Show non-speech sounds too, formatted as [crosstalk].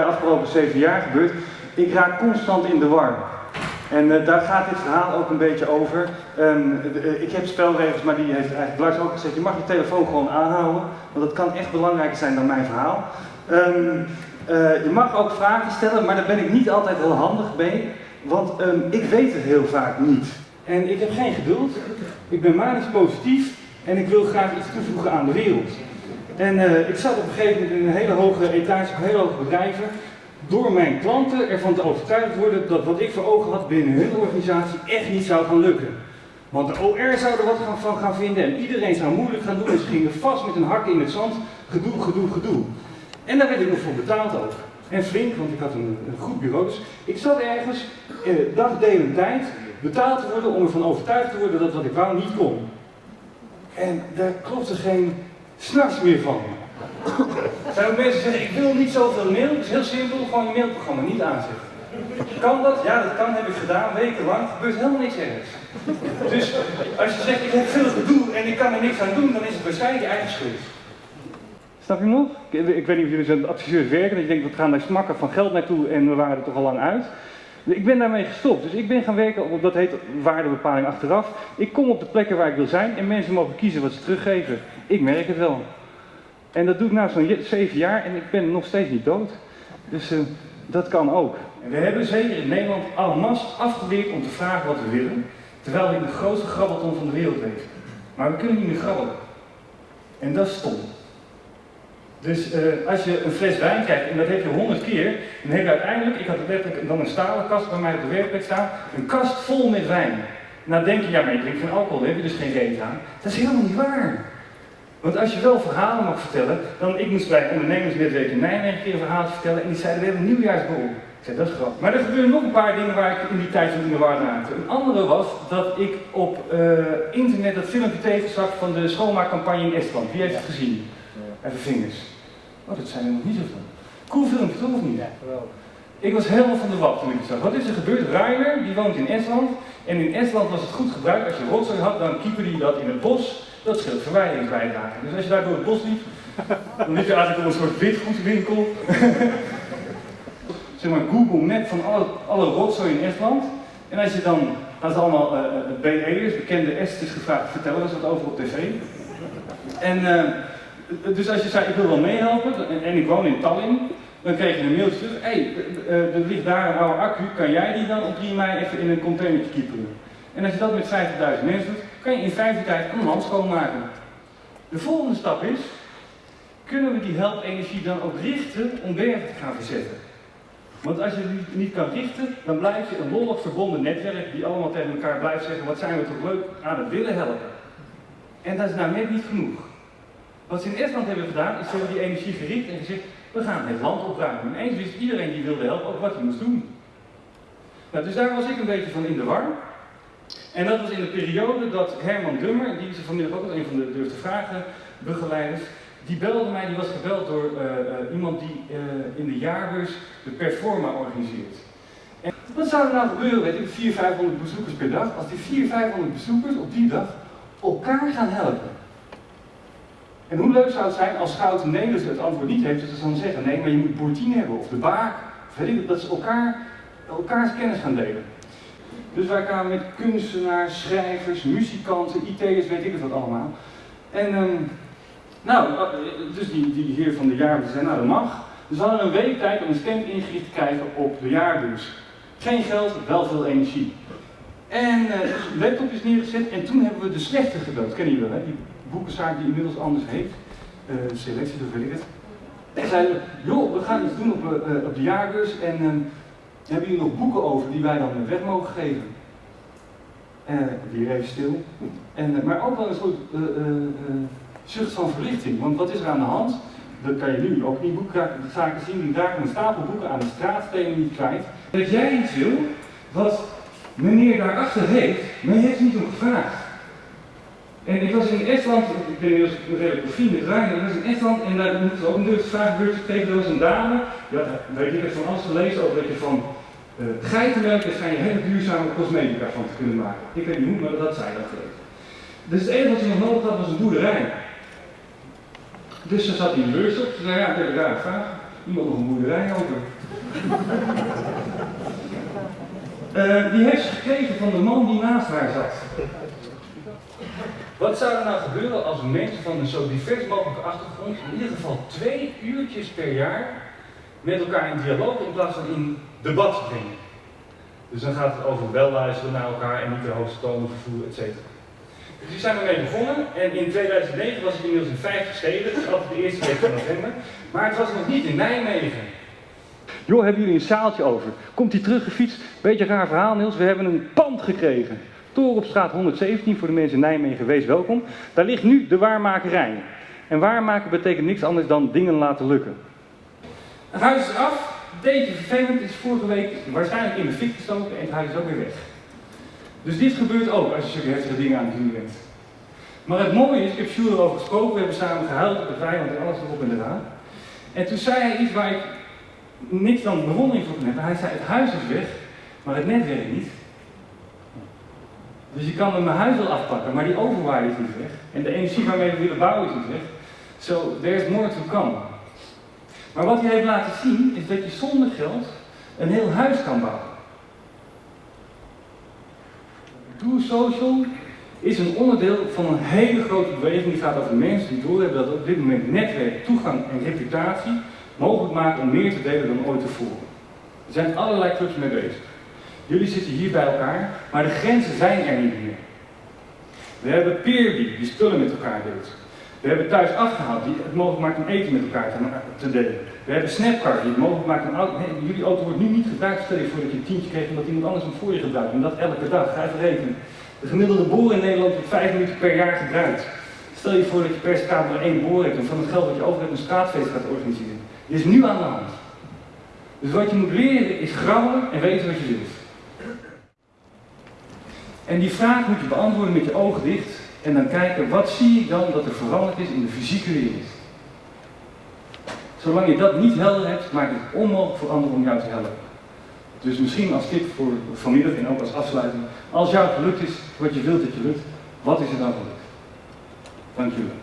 de afgelopen zeven jaar gebeurt. Ik raak constant in de war. En uh, daar gaat dit verhaal ook een beetje over. Um, uh, ik heb spelregels, maar die heeft eigenlijk Lars ook gezegd. Je mag je telefoon gewoon aanhouden, want dat kan echt belangrijker zijn dan mijn verhaal. Um, uh, je mag ook vragen stellen, maar daar ben ik niet altijd heel handig mee. Want um, ik weet het heel vaak niet. En ik heb geen geduld. Ik ben manisch positief en ik wil graag iets toevoegen aan de wereld. En uh, ik zat op een gegeven moment in een hele hoge etage, op hele hoge bedrijven, door mijn klanten ervan te overtuigd worden dat wat ik voor ogen had binnen hun organisatie echt niet zou gaan lukken. Want de OR zou er wat van gaan vinden en iedereen zou moeilijk gaan doen en ze gingen vast met een hak in het zand, gedoe, gedoe, gedoe. En daar werd ik nog voor betaald ook. En flink, want ik had een, goed bureau. Dus ik zat ergens, eh, dagdelen tijd, betaald te worden om ervan overtuigd te worden dat wat ik wou niet kon. En daar klopte geen s'nachts meer van. Zijn ook mensen zeggen, ik wil niet zoveel mail. Het is heel simpel, gewoon je mailprogramma niet aanzetten. Kan dat? Ja, dat kan, heb ik gedaan, wekenlang. Gebeurt helemaal niks ergens. Dus als je zegt, ik heb veel gedoe en ik kan er niks aan doen, dan is het waarschijnlijk je eigen schuld. Snap je nog? Ik, ik weet niet of jullie zo'n adviseurs werken, dat je denkt, we gaan daar smakken van geld naartoe en we waren er toch al lang uit. Ik ben daarmee gestopt, dus ik ben gaan werken op, dat heet waardebepaling achteraf. Ik kom op de plekken waar ik wil zijn en mensen mogen kiezen wat ze teruggeven. Ik merk het wel. En dat doe ik nu zo'n zeven jaar en ik ben nog steeds niet dood. Dus uh, dat kan ook. En we hebben zeker in Nederland allemaal afgeleerd om te vragen wat we willen, terwijl in de grootste grabbelton van de wereld leven. Maar we kunnen niet meer grabbelen. En dat is stom. Dus uh, als je een fles wijn krijgt, en dat heb je honderd keer, dan heb je uiteindelijk, ik had letterlijk dan een stalen kast bij mij op de werkplek staan, een kast vol met wijn. Nou denk je, ja maar je drinkt geen alcohol, daar heb je dus geen reet aan. Dat is helemaal niet waar. Want als je wel verhalen mag vertellen, dan ik moest bij ondernemersnetwerk in Nijmegen een keer een verhaal vertellen en die zeiden we hebben een nieuwjaarsborrel. Ik zei dat is grappig. Maar er gebeuren nog een paar dingen waar ik in die tijd in de war raakte. Een andere was dat ik op uh, internet dat filmpje tegenzag van de schoonmaakcampagne in Estland. Wie heeft het gezien? Even vingers. Oh, dat zijn er nog niet zoveel. Cool filmpje, toch of niet? Ja, geweldig. Ik was helemaal van de wap toen ik het zag. Wat is er gebeurd? Rainer, die woont in Estland. En in Estland was het goed gebruikt. Als je rotzooi had, dan keeper die dat in het bos. Dat scheelt verwijderingsbijdrage. Dus als je daar door het bos liep, [laughs] dan liep je eigenlijk door een soort witgoedwinkel. [laughs] zeg maar Google Map van alle, alle rotzooi in Estland. En als je dan, ze allemaal uh, BE'ers, bekende Esters gevraagd, vertellen eens wat over op tv. En uh, dus als je zei, ik wil wel meehelpen, en, en ik woon in Tallinn, dan kreeg je een mailtje terug, hé, hey, er ligt daar een oude accu, kan jij die dan op 3 mei even in een containertje kieperen? En als je dat met 50.000 mensen doet, kan je in vijf jaar tijd een land schoonmaken. De volgende stap is, kunnen we die helpenergie dan ook richten om bergen te gaan verzetten? Want als je die niet kan richten, dan blijf je een lollig verbonden netwerk die allemaal tegen elkaar blijft zeggen, wat zijn we toch leuk aan het willen helpen. En dat is nou net niet genoeg. Wat ze in Estland hebben gedaan, is ze hebben die energie gericht en gezegd, we gaan het land opruimen. En eens wist iedereen die wilde helpen ook wat hij moest doen. Nou, dus daar was ik een beetje van in de war. En dat was in de periode dat Herman Dummer, die is vanmiddag ook een van de durfde vragen begeleiders, die belde mij, die was gebeld door uh, uh, iemand die uh, in de jaarbeurs de Performa organiseert. En wat zou er nou gebeuren, ik, 400, 500 bezoekers per dag, als die 400, 500 bezoekers op die dag elkaar gaan helpen? En hoe leuk zou het zijn als Schouten Nederlands het antwoord niet heeft, dat ze dan zeggen, nee, maar je moet Boertien hebben, of de Baak, weet ik dat ze elkaar, elkaars kennis gaan delen. Dus wij kwamen met kunstenaars, schrijvers, muzikanten, IT'ers, weet ik het wat allemaal. En um, nou, dus die, die heer van de jaarbeurs zei, nou dat mag. Dus we hadden een week tijd om een stand ingericht te krijgen op de jaarbeurs. Geen geld, wel veel energie. En uh, dus een laptop is neergezet en toen hebben we de slechte gebeld. Kennen jullie wel, hè? Boekenzaak die inmiddels anders heet. Uh, selectie, dat weet ik het. En zeiden, joh, we gaan iets doen op, uh, op de jaarbeurs en um, hebben jullie nog boeken over die wij dan weg mogen geven? Uh, weer even stil. En, maar ook wel een soort zucht van verlichting. Want wat is er aan de hand? Dat kan je nu ook in boekzaken zien. Die raken een stapel boeken aan de straatstenen niet kwijt. Dat jij iets wil wat meneer daarachter heeft, maar je heeft niet om gevraagd. En ik was in Estland, ik ben inmiddels redelijk bevriend met ik was in Estland en daar moeten we ook een durfvraagbeurt gekregen. Er was een dame, ja, weet heb van alles gelezen over dat je van uh, geitenmelk, daar schijn je hele duurzame cosmetica van te kunnen maken. Ik weet niet hoe, maar dat zij dat gelezen. Dus het enige wat ze nog nodig had was een boerderij. Dus ze zat in de beurs op, ze zei ja, ik heb een rare vraag. iemand nog een boerderij over. [laughs] Eh, die heeft ze gekregen van de man die naast haar zat. Wat zou er nou gebeuren als mensen van een zo divers mogelijke achtergrond in ieder geval twee uurtjes per jaar met elkaar in dialoog in plaats van in debat brengen? Dus dan gaat het over wel luisteren naar elkaar en niet de hoogste tonen vervoeren, et cetera. Dus die zijn we mee begonnen en in 2009 was ik inmiddels in 50 steden, dat is altijd de eerste week van november, maar het was nog niet in Nijmegen. Joh, hebben jullie een zaaltje over? Komt hij teruggefietst? Beetje raar verhaal Niels, we hebben een pand gekregen. Toren op straat 117 voor de mensen in Nijmegen, wees welkom. Daar ligt nu de waarmakerij. En waarmaken betekent niks anders dan dingen laten lukken. Het huis is af, beetje vervelend, is vorige week waarschijnlijk in de fik gestoken en het huis is ook weer weg. Dus dit gebeurt ook als je zulke heftige dingen aan het doen bent. Maar het mooie is, ik heb Sjoerd erover gesproken, we hebben samen gehuild op het weiland en alles erop en eraan. En toen zei hij iets waar ik niks dan bewondering voor kon. Hij zei, het huis is weg, maar het net werkt niet. Dus je kan met mijn huis wel afpakken, maar die overwaarde is niet weg. En de energie waarmee we willen bouwen is niet weg. So, there's more to come. Maar wat hij heeft laten zien, is dat je zonder geld een heel huis kan bouwen. Do Social is een onderdeel van een hele grote beweging die gaat over mensen die doorhebben dat op dit moment netwerk, toegang en reputatie mogelijk maken om meer te delen dan ooit tevoren. Er zijn allerlei clubs mee bezig. Jullie zitten hier bij elkaar, maar de grenzen zijn er niet meer. We hebben Peerby, die spullen met elkaar deelt. We hebben thuis afgehaald, die het mogelijk maakt om eten met elkaar te, delen. We hebben Snapcard, die het mogelijk maakt om auto... Jullie auto wordt nu niet gebruikt. Stel je voor dat je een tientje kreeg omdat iemand anders hem voor je gebruikt. En dat elke dag. Ga even rekenen. De gemiddelde boer in Nederland wordt 5 minuten per jaar gebruikt. Stel je voor dat je per straat maar één boer hebt en van het geld dat je over hebt een straatfeest gaat organiseren. Dit is nu aan de hand. Dus wat je moet leren is grabbelen en weten wat je wilt. En die vraag moet je beantwoorden met je ogen dicht en dan kijken wat zie ik dan dat er veranderd is in de fysieke wereld. Zolang je dat niet helder hebt, maakt het onmogelijk voor anderen om jou te helpen. Dus misschien als tip voor vanmiddag en ook als afsluiting, als jou gelukt is wat je wilt dat je lukt, wat is er dan gelukt? Dank jullie.